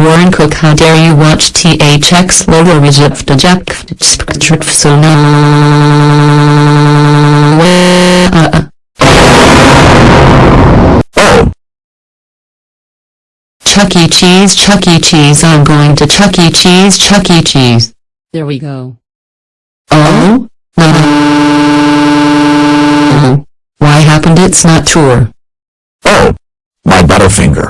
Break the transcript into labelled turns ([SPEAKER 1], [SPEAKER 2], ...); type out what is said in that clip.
[SPEAKER 1] Warren Cook how dare you watch THX Lola Reject Jack
[SPEAKER 2] Oh,
[SPEAKER 1] Chuck E. Cheese Chuck E. Cheese I'm going to Chuck E. Cheese Chuck E. Cheese.
[SPEAKER 3] There we go.
[SPEAKER 1] Oh? No. Uh-huh. Why happened it's not true.
[SPEAKER 2] oh, my Butterfinger.